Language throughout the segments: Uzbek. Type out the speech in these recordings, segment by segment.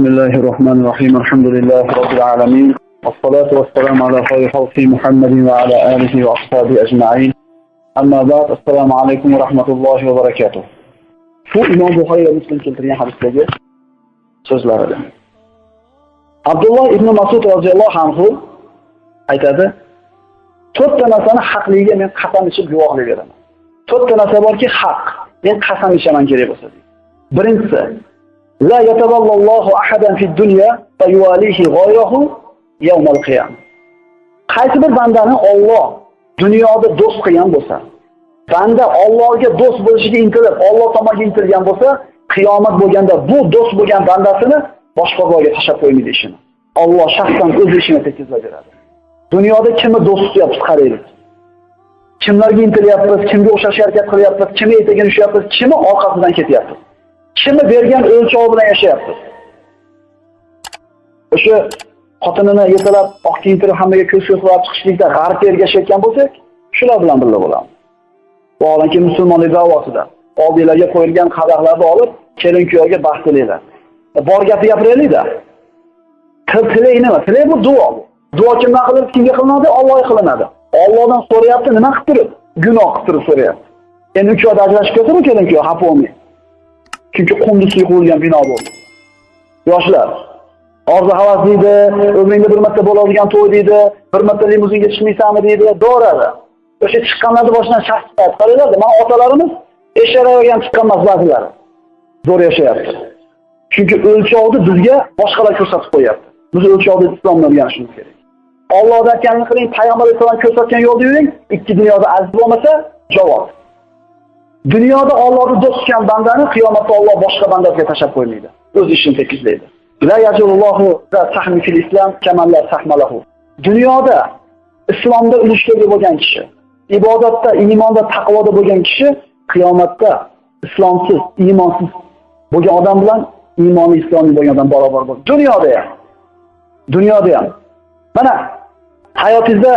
بسم الله الرحمن الرحيم الحمد لله رب العالمين والصلاة والسلام على خير خلق محمد وعلى آله وأصحابه أجمعين أما بعد السلام عليكم ورحمة الله وبركاته Şu İmam Buxoriy va Muslim keltirgan hadisdagi so'zlarida. Abdulloh ibn Mas'ud roziyallohu anhu aytadi: "To'rtta narsani haqligiga men qasam ichib guvohlik beraman. To'rtta narsa borki, haq. Men qasam ichaman kerak bo'lsa." Birinchisi, la yatavallallohu ahadan fid dunya fa yuwalihi ghayrahu yawm qiyam. Qaysi bir bandani Alloh dunyoda do'st qilgan bo'lsa, banda Allohga do'st bo'lishiga intilib, Alloh tomonga intilgan bo'lsa, qiyomat bo'lganda bu do'st bo'lgan bandasini boshqa birovga tashlab qo'ymaydi ishini. Alloh shaxsan o'z ishini tekizlab beradi. Dunyoda kimni do'st tutyapmiz qaraylik. Kimlarga intilyapmiz, kimga o'xshash harakat qilyapmiz, kimni etagini ushyapmiz, kimni orqasidan ketyapmiz. Kimni bergan o'lchov bilan yashayapti O'sha xotinini yetalab, oq kiyintirib hammaga ko'z ko'z qilib chiqishlikda g'arbga ergashayotgan bo'lsak, shular bilan birga bo'lamiz. Vaholanki musulmonlik da'vosida oldinglarga qo'yilgan qadahlarni olib, kelin kuyovga baxt tilanglar e, Bor gapni gapiraylik-da. Nima? tilak bu duo. Duo kimdan qilinadi, kimga qilinadi? ollohga qilinadi. Allohdan so'rayapti, nima qilib turib? Gunoh qilib turib so'rayapti. Endi uch oyda ajrashib ketsa kelin kuyov xafa bo'lmang. Chunki qunduzli qurilgan bino bo'ldi. Yoshlar, orzu havas deydi, umringda bir marta bo'ladigan to'y deydi, bir marta limuzinga chiqmaysanmi deydi, do'radi. O'sha chiqqanlarni boshidan shaxs chiqadi. Qaranglar, mana otalarimiz esharagan chiqqan emas ba'zilari. Zo'r yashayapti. Chunki o'lchovni bizga boshqalar ko'rsatib qo'yapti. Biz o'lchovni islomdan o'rganishimiz kerak. Allohdan aytganini qiling, payg'ambar alayhisalom ko'rsatgan yo'lda yuring, ikki dunyoda aziz bo'lmasa, javob. Dunyoda Allohni do'st tutgan bandani qiyomatda Alloh boshqa bandaga tashab qo'ymaydi. O'z ishini tekizlaydi. La yajulullohu va sahmi fil islam kamallar sahmalahu. Dunyoda islomda ulushga bo'lgan kishi, ibodatda, iymonda, taqvoda bo'lgan kishi qiyomatda islomsiz, iymonsiz bo'lgan odam bilan iymoni islomiy bo'lgan odam barobar bo'ladi. Dunyoda ham. Dunyoda ham. Mana hayotingizda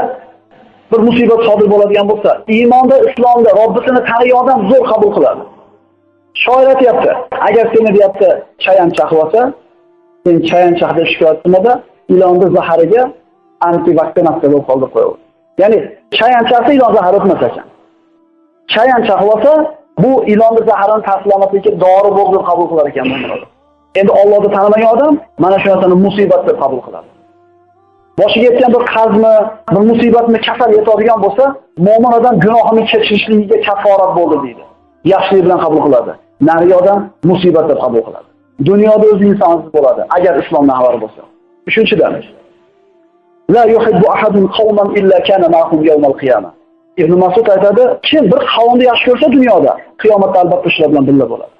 bir musibat sodir bo'ladigan bo'lsa, iymonda, islomda Robbisini tanigan odam zo'r qabul qiladi. Shoir aytayapti, agar seni deyapti chayanchaq bo'lsa, sen chayanchaq deb shikoyat qilmada, ilonni zahariga antivaksinasiya bo'lib qoldi qo'yib. Ya'ni chayanchaqda ilon zahar o'tmas ekan. Chayanchaq bo'lsa, bu ilonni zaharini ta'sirlamaslikka dori bo'lib qabul qilar ekan bundan. Endi Allohni tanimagan odam mana shu narsani musibat deb qabul qiladi. Boshiga yetgan bir qarzmi, bir musibatni kasal yetadigan bo'lsa, mo'min odam gunohini kechirishligiga kaforat bo'ldi deydi. Yaxshilik bilan qabul qiladi. Nari odam musibat deb qabul qiladi. Dunyoda o'zi insonsiz bo'ladi, agar islomdan xabar bo'lsa. Uchinchidan, la yuhibbu ahadun qawman illa kana ma'hum yawmal qiyamah. Ibn Mas'ud aytadi, kim bir qavmni yaxshi ko'rsa dunyoda, qiyomatda albatta shular bilan birga bo'ladi.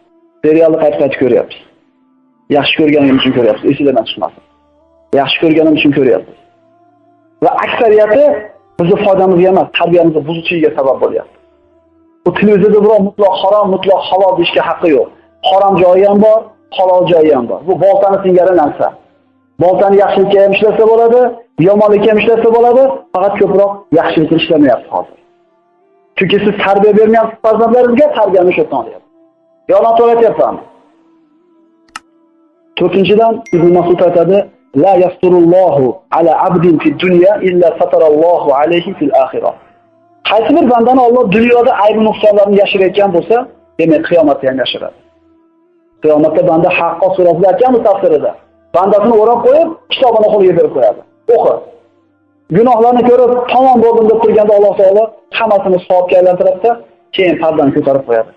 Serialni qayta-qayta ko'ryapmiz. Yaxshi ko'rganim uchun ko'ryapsiz, esingizdan chiqmasin. Yaxshi ko'rganim uchun ko'ryapsiz. Va aksariyati bizni foydamizga emas, tarbiyamizni buzishiga sabab bo'lyapti. Bu televizorda birov mutlaq harom, mutlaq halol deyishga haqqi yo'q. Harom joyi ham bor, halol joyi ham bor. Bu boltani singari narsa. Boltani yaxshilikka ham ishlasa bo'ladi, yomonlikka ham ishlasa bo'ladi, faqat ko'proq yaxshilikka ishlamayapti hozir. Chunki siz tarbiya bermayapsiz farzandlaringizga, tarbiyani o'sha yerdan olyapsiz. Yolg'on to'latyapman. To'rtinchidan Ibn Mas'ud aytadi, La yasturullohu ala abdin fid dunya illa satarallohu alayhi fil axira. Qaysi bir bandani Alloh dunyoda aybi nuqsonlarini yashirayotgan bo'lsa, demak qiyomatda ham yashiradi. Qiyomatda banda haqqo surasida aytganmiz tafsirida. Bandasini o'rab qo'yib, kitobini qo'liga berib qo'yadi. O'qi. Gunohlarni ko'rib, tamom bo'ldim deb turganda Alloh taolo hammasini savobga aylantiradida keyin pardani ko'tarib qo'yadi.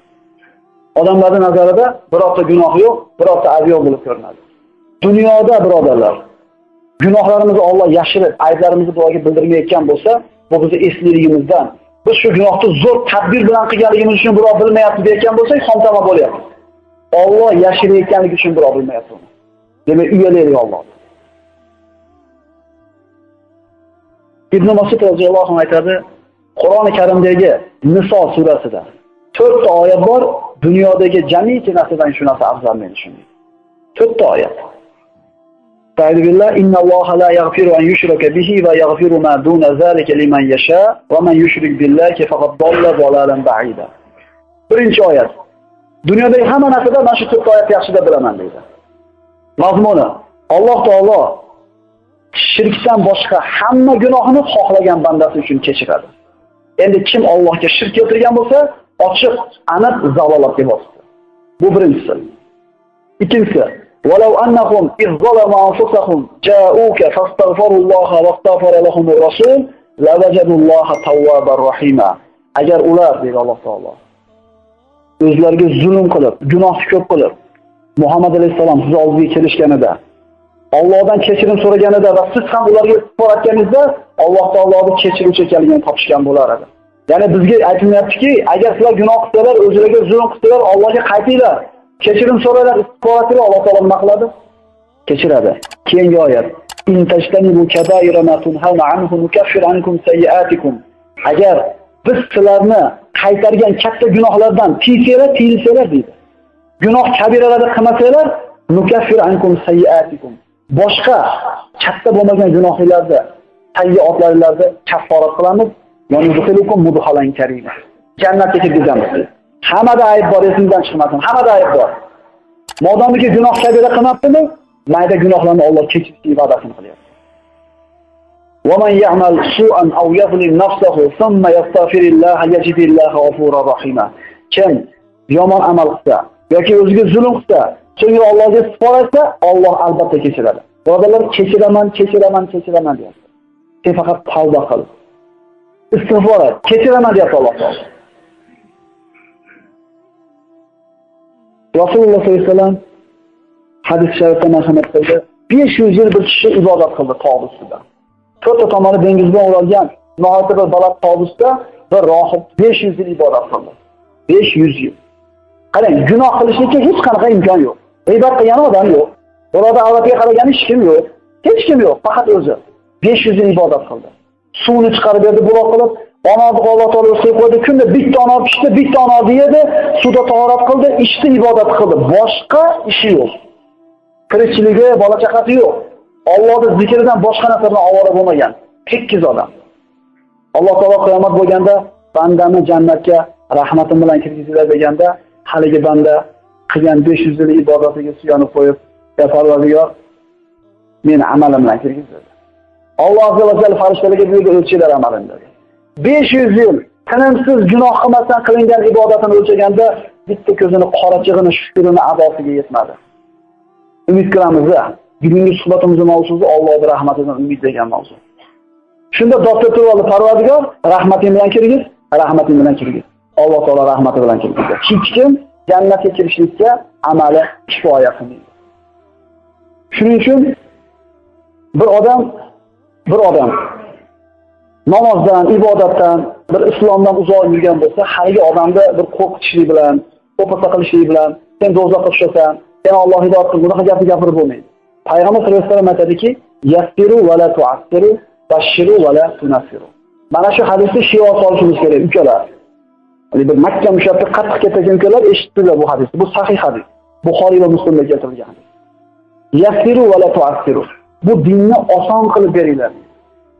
Odamlarning nazarida birorta gunoh yo'q, birorta ayb yo'q bo'lib ko'rinadi. Dunyoda birodarlar, gunohlarimizni Alloh yashirib, ayblarimizni duoga bildirmayotgan bo'lsa, bu bizni esliligimizdan, biz shu gunohni zo'r tadbir bilan qilganligimiz uchun birov bilmayapti deyotgan bo'lsak, xomtama bo'lyapmiz. Alloh yashirayotganligi uchun birov bilmayapti uni. Demak, uyalaylik Alloh. Ibn Mas'ud roziyallohu anhu aytadi, Qur'oni Karimdagi Niso surasida 4 ta oyat bor, dunyodagi jamiki narsadan shu narsa afzal men shunday. 4 ta oyat. Ta'ala inna Alloha la yaghfiru an yushraka bihi va yaghfiru ma duna zalika liman yasha va man yushrik billahi faqad dalla dalalan ba'ida. Birinchi oyat. Dunyodagi hamma narsada mana shu to'rt oyat yaxshida bilaman deydi. Mazmuni Alloh taolo shirkdan boshqa hamma gunohini xohlagan bandasi uchun kechiradi. Endi kim Allohga shirk keltirgan bo'lsa, ochiq, aniq zalolatga botdi. Bu birinchisi. Ikkinchisi "Walau ظلموا iz جاءوك فاستغفروا الله واستغفر لهم الرسول rasul الله توابا rahima." Agar ular deydi Alloh taolo o'zlariga zulm qilib, gunoh ko'p qilib, Muhammad alayhisalom siz oldingizga kelishganida, Allohdan kechirim so'raganida va siz ham ularga istig'for etganingizda Alloh taoloning kechiruvchi ekanligini topishgan bo'lar edi. Ya'ni bizga aytilyaptiki, agar sizlar gunoh qilsalar, o'zlariga zulm qilsalar, Allohga qaytinglar, kechirim so'raylar, istig'for Alloh taolo nima qiladi? Kechiradi. Keyingi oyat: "In tajtanibu kaba'ira ma tunhauna anhu nukaffir ankum sayiatikum. Agar biz sizlarni qaytargan katta gunohlardan tiysanglar, tiyilsanglar deydi. Gunoh kabiralarni qilmasanglar, nukaffir ankum sayiatikum. Boshqa katta bo'lmagan gunohlarni, sayyi'atlarni kafforat qilamiz. Yani yudkhilukum mudhalan karima. Jannatga kirgizamiz. Hammada ayb bor, esimizdan chiqmasin. Hammada ayb bor. Modomiki gunoh kabira qilmabdimi, mayda gunohlarni Alloh kechirishni va'dasini qilyapti. ومن يعمل سوءا أو يظلم نفسه ثم يستغفر الله يجد الله غفورا رحيما kim yomon amal qilsa yoki o'ziga zulm qilsa so'ngra Allohga istig'for etsa Alloh albatta kechiradi birodarlar kechiraman kechiraman kechiraman deyapti sen faqat tavba qil istig'for et kechiraman deyapti Alloh taolo rasululloh sollallohu alayhi vasallam hadis sharifda marhamat qildi 500 yil bir kishi ibodat qildi tog' ustida to'rtta tomoni dengiz bilan o'ralgan nihoyatda bir baland tobusda bir rohib 500 yil ibodat qildi. 500 yil. Qarang, gunoh qilishlikka hech qanaqa imkon yo'q. G'iybat qilgan odam yo'q. birovni avratga qaragan hech kim yo'q. Hech kim yo'q, faqat o'zi. 500 yil ibodat qildi. Suvni chiqarib berdi buloq qilib, ononi Alloh taolo o'sib qo'ydi. Kunda bitta ona pishdi, bitta ona yedi, suvda tahorat qildi, ichdi, ibodat qildi. Boshqa ishi yo'q. Tirikchiligi, bola chaqasi yo'q. Allohning zikridan boshqa narsadan ovora bo'lmagan tekkiz odam. Alloh taolo qiyomat bo'lganda bandani jannatga rahmatim bilan kirgizinglar deganda, haligi banda qilgan 500 yillik ibodatiga suyanib qo'yib, "Ya Parvardigor, meni amalim bilan kirgizdi." Alloh azza va jalla farishtalarga buyurdi, "O'lchinglar amalingni" dedi. 500 yil tinimsiz gunoh qilmasdan qilingan ibodatini o'lchaganda bitta ko'zini qorachig'ini, shukrini adosiga yetmadi. Umid qilamiz bugungi suhbatimizni mavzusi Allohning rahmatidan umid degan mavzu. Shunda doktor oldi Parvardigor rahmating bilan kirgiz, rahmating bilan kirgiz. Alloh taolo rahmati bilan kirgiz. Hech kim jannatga kirishlikka amali kifoya qilmaydi. Shuning uchun bir odam bir odam namozdan, ibodatdan, bir islomdan uzoq yurgan bo'lsa, haligi odamni bir qo'rqitishlik bilan, qo'pasa qilishlik bilan, sen do'zaxga tushasan, sen Alloh hidoyat qil, bunaqa gapni gapirib bo'lmaydi. Payg'ambar sollallohu alayhi vasallam aytadiki, "Yassiru va la tu'assiru, bashiru va la tunasiru." Mana shu hadisni shiyo solishimiz kerak, ukalar. Ya'ni bir Makka mushabbi qattiq ketgan ukalar eshitdilar bu hadisni. Bu sahih hadis. Buxoriy va Muslimda keltirilgan hadis. Yassiru va la tu'assiru. Bu dinni oson qilib beringlar.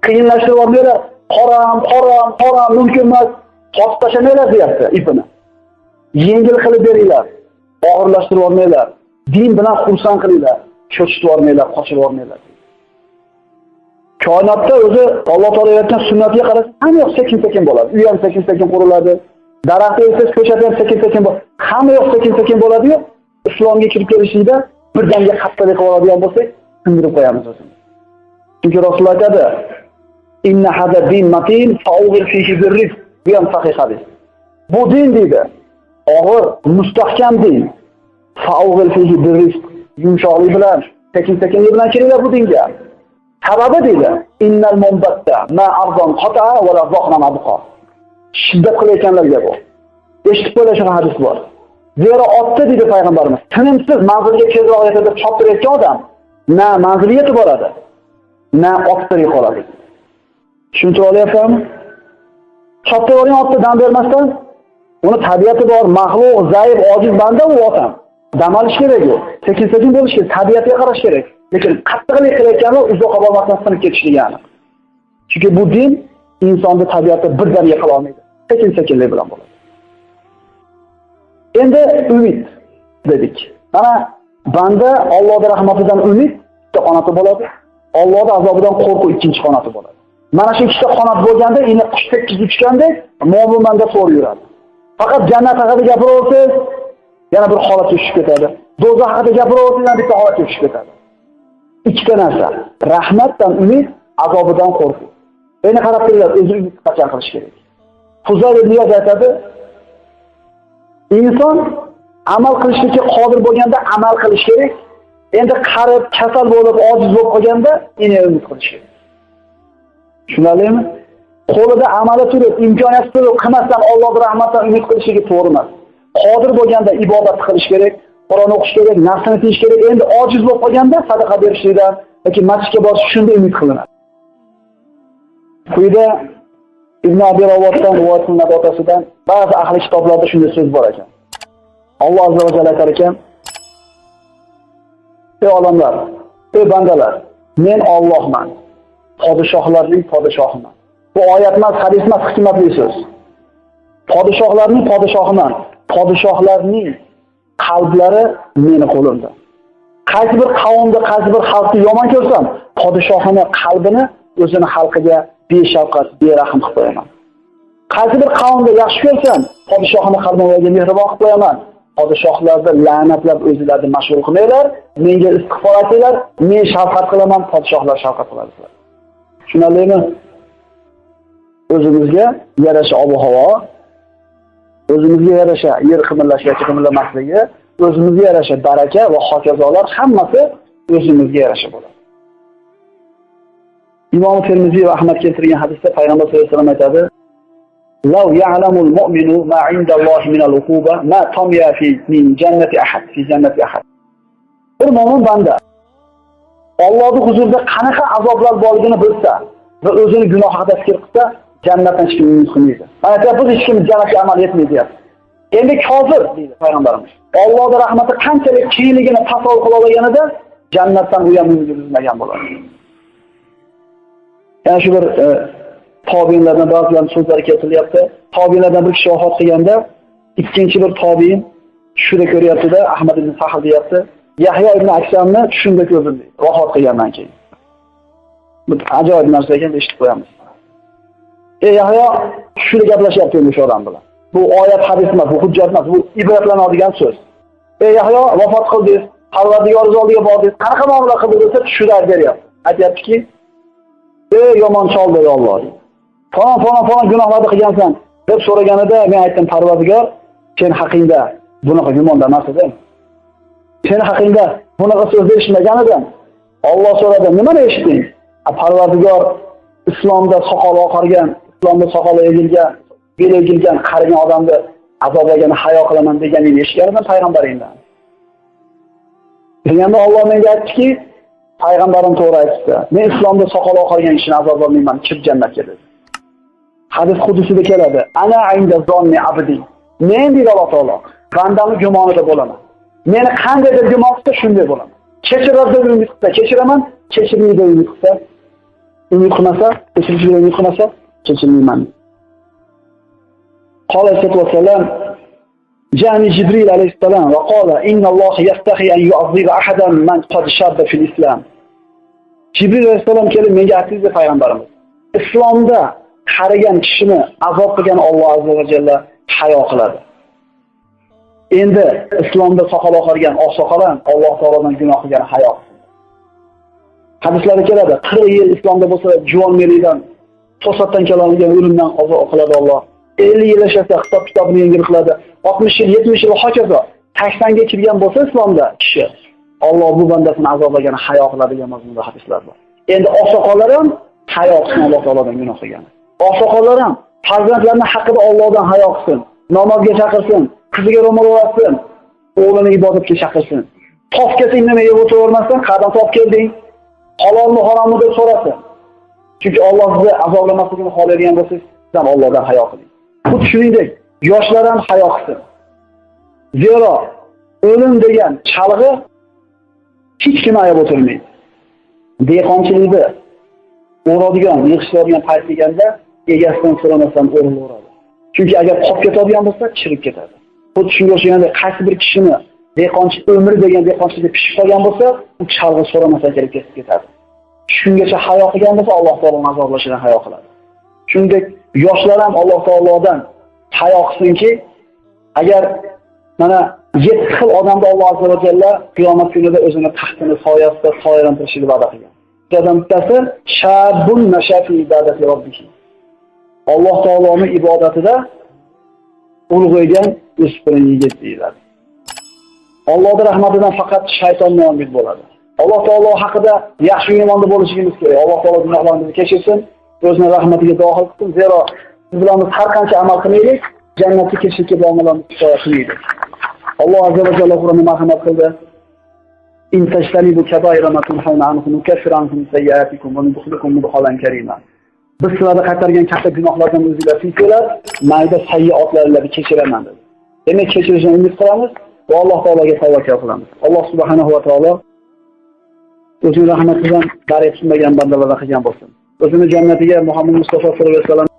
Qiyinlashtirib olmanglar. Qoram, qoram, qoram mumkin emas. Tosib tashlamanglar deyapti ipini. Yengil qilib beringlar. Og'irlashtirib yubormanglar Din bilan xursand qilinglar. cho'chitib yubormanglar, qochib yubormanglar. Koinotda o'zi Alloh taolo yaratgan sunnatiga qarasa, hamma yoq sekin-sekin bo'ladi. Uy ham sekin-sekin quriladi. daraxt esa ko'chada ham sekin-sekin. Hamma yoq sekin-sekin bo'ladi-yu, islomga kirib kelishlikda birdaniga qattiqlik qilib oladigan bo'lsak, sindirib qo'yamiz o'zimizni. Chunki Rasululloh aytadi: "Inna hada din matin fa'ughir fihi birrizq." Bu ham sahih hadis. Bu din deydi. Og'ir, mustahkam din. Fa'ughir fihi birrizq. yumshoqlik bilan, sekin-sekinlik bilan kiringlar bu dinga. Sababi deydi, innal mumbatta ma arzon qata va la zohna mabqa. Shiddat qilayotganlarga bu. Eshitib qo'yinglar shu hadis bor. Zero otda deydi payg'ambarimiz, tinimsiz manzilga tezroq yetadi deb choptirayotgan odam na manziliga yetib boradi, na ottirib qoladi. Tushuntira olyapsanmi? Chopta olgan otni dam bermasdan, uni tabiati bor, maxluq, zaif, ojiz banda u otam. dam olish kerak u. Sekin-sekin bo'lish kerak, tabiatga qarash kerak. Lekin qattiqlik qilayotgani uzoqqa bormasdan sinib ketishligi degani. Chunki bu din insonni tabiati birdaniga qila olmaydi. Sekin-sekinlik bilan bo'ladi. Endi umid dedik. Mana banda Allohning rahmatidan umid bitta qanoti bo'ladi. Allohning azobidan qo'rquv ikkinchi qanoti bo'ladi. Mana shu ikkita qanot bo'lganda, endi qush tekkiz uchgandek mo'minmanda so'rib yuradi. Faqat jannat haqida gapiraversangiz, yana bir holatga tushib ketadi. Do'zax haqida gapiraversangiz, yana bitta holatga tushib ketadi. Ikkita narsa: rahmatdan umid, azobidan qo'rquv. Endi qarab turinglar, o'zi qachon qilish kerak. Fuzayl ibn aytadi, inson amal qilishga qodir bo'lganda amal qilish kerak. Endi qarib, kasal bo'lib, ojiz bo'lib qolganda, yana umid qilish kerak. Tushunarlimi? Qo'lida amali turib, imkoniyati turib, qilmasdan Alloh rahmatidan umid qilishiga to'g'ri emas. Qodir bo'lganda ibodat qilish kerak, Qur'on o'qish kerak, nafsini tiyish kerak. Endi ojiz bo'lib qolganda sadaqa berishlikdan yoki masjidga borish shunda umid qilinadi. Quyida Ibn Abi Rawotdan rivoyat qilinadi otasidan ba'zi ahli kitoblarda shunday so'z bor ekan. Alloh azza va jalla aytar ekan: "Ey odamlar, ey bandalar, men Allohman. Podshohlarning podshohiman." Bu oyat emas, hadis emas, hikmatli so'z. Podshohlarning podshohiman. Podshohlarning qalblari meni qo'limda. Qaysi bir qavmda, qaysi bir xalqni yomon ko'rsam, podshohini qalbini o'zini xalqiga beshafqat, berahm qilib qo'yaman. Qaysi bir qavmda yaxshi ko'rsam, podshohini qalbiga mehribon qilib qo'yaman. Podshohlarni la'natlab o'zlarini mashg'ul qilmaylar, menga istig'for aytinglar, men shafqat qilaman, podshohlar shafqat qiladi. Tushunarlimi? O'zimizga yarasha ob-havo, o'zimizga yarasha yer qimirlashga qimirlamasligi, o'zimizga yarasha baraka va hokazolar hammasi o'zimizga yarasha bo'ladi. Imom Termiziy va Ahmad keltirgan hadisda payg'ambar sollallohu alayhi vasallam aytadi: "Law ya'lamul mu'minu ma 'inda Allohi uquba, ma tamya fi min ahad fi jannati ahad." Bir mo'min banda Allohning huzurida qanaqa azoblar borligini bilsa va o'zini gunoh haqida fikr qilsa, jannatdan hech kim umid. Mana hech kim jannatga amal etmaydi deyapti. Endi kofir deydi payg'ambarimiz. Allohning rahmati qanchalik kengligini tasavvur qila olganida jannatdan u ham umid uzmagan bo'ladi. Yana shu bir e, tobiinlardan ba'zilar so'zlari keltirilyapti. Tobiinlardan bir kishi vafot qilganda, ikkinchi bir tobiin shuni ko'ryapti-da, Ahmad ibn Sahl deyapti. Yahya ibn Aksamni tushunda ko'rdim vafot qilgandan keyin. Bu ajoyib narsa ekan, eshitib qo'yamiz. Ey Yahyo, tushida gaplashyapti endi o'sha odam bilan. Bu oyat hadis emas, bu hujjat emas, bu ibratlanadigan so'z. Ey Yahyo, vafot qildingiz, Parvardigor oldiga bordingiz, qanaqa muomala qildingiz desa tushida beryapti. Aytyaptiki, e, ey yomon chol dedi Alloh. Falon falon falon gunohlarni qilgansan deb so'raganida men aytdim Parvardigor, sen haqingda bunaqa gumonda emas edim. Sen haqingda bunaqa so'zni eshitmagan edim. Alloh so'radi, nimani eshitding? Parvardigor islomda soqol oqargan, islomda soqoli egilgan, beli egilgan qarigan odamni azoblagani hayo qilaman deganini eshitganman payg'ambaringdan. Deganda Alloh menga aytdiki, payg'ambarim to'g'ri aytdi. Men islomda soqol oqargan kishini azoblamayman, chip jannatga dedi. Hadis qudusida keladi. Ana inda zonni abdi. Men deydi Alloh taolo, bandamni gumonida bo'laman. Meni qanday deb gumon qilsa shunday bo'laman. Kechiradi deb umid qilsa kechiraman, kechirmaydi deb umid qilsa, umid qilmasa, kechirishga umid qilmasa, kechirmayman. قال صلى الله عليه وسلم جاءني جبريل عليه السلام وقال إن الله يستحي أن يعذب أحدا من قد شاب في الإسلام Jibril alayhisalom kelib menga aytdi payg'ambarimiz. Islomda qarigan kishini azob qilgan Alloh azza va jalla hayo qiladi. Endi islomda soqol oqargan oqsoqol ham Alloh taolodan gunoh qilgan hayo. Hadislarda keladi, 40 yil islomda bo'lsa juvonlikdan to'satdan keladigan o'limdan qazo qiladi Alloh. 50 yil yashasa hisob kitobini yengil qiladi. 60 yil, 70 yil hokazo. 80 ga kirgan bo'lsa islomda kishi Alloh bu bandasini azoblagan hayo qiladigan mazmunda hadislar bor. Endi oqsoqollar ham hayo qilsin Alloh taolodan gunoh qilgan. Oqsoqollar ham farzandlarini haqida Allohdan hayo qilsin, namozga chaqirsin, qiziga ro'mol o'rasin, o'g'lini ibodatga chaqirsin. Top kelsang nima yeb o'tiravermasdan, qadam top kelding, halolmi harommi deb so'rasin. Chunki Alloh sizni azoblamasligini xohlaydigan bo'lsa, sizdan Allohdan hayo qiling. Xuddi shuningdek, yoshlar ham hayo qilsin. Zero o'lim degan chalg'i hech kim ayab o'tirmaydi. Dehqonchilikda o'radigan, yig'ishtiradigan payt deganda egasidan so'ramasdan o'rinlaveradi. Chunki agar qolib ketadigan bo'lsa, chirib ketadi. Xuddi shunga o'xshaganda qaysi bir kishini dehqonchi umri degan dehqonchilikda pishib qolgan bo'lsa, u chalg'i so'ramasdan kelib ketib ketadi. Shungacha hayo qilgan bo'lsa, Alloh taoloning azoblashidan hayo qiladi. Shuningdek, yoshlar ham Alloh taolodan hayo qilsinki, agar mana yetti xil odamni Alloh azza va jalla qiyomat kunida o'zini taxtini soyasida soyalantirishini va'da qilgan. Ulardan bittasi shabun nashafi ibadati robbih. Alloh taoloning ibodatida ulg'aygan o'spirin yigit deyiladi. Allohning rahmatidan faqat shayton umid bo'ladi. Alloh taolo haqida yaxshi yomonda bo'lishimiz kerak. Alloh taolo gunohlarimizni kechirsin, o'zining rahmatiga dohil qilsin. Zero biz bilan har qancha amal qilmaylik, jannatga kirishga bormalarimiz kifoya qilmaydi. Alloh azza va jalla Qur'onda marhamat qildi. In tajtanibu kabaira ma tunhawna anhu nukaffir ankum sayyi'atikum va nudkhilukum mudkhalan karima. Biz sizlarni qaytargan katta gunohlardan o'zingizlar tiysanglar, mayda sayyi'atlarni kechiraman dedi. Demak, kechirishni umid qilamiz va Alloh taologa tavakkal qilamiz. Alloh subhanahu va taolo o'zining rahmatidan darak tushmagan bandalardan qilgan bo'lsin. O'zini jannatiga Muhammad Mustafa sollallohu alayhi vasallam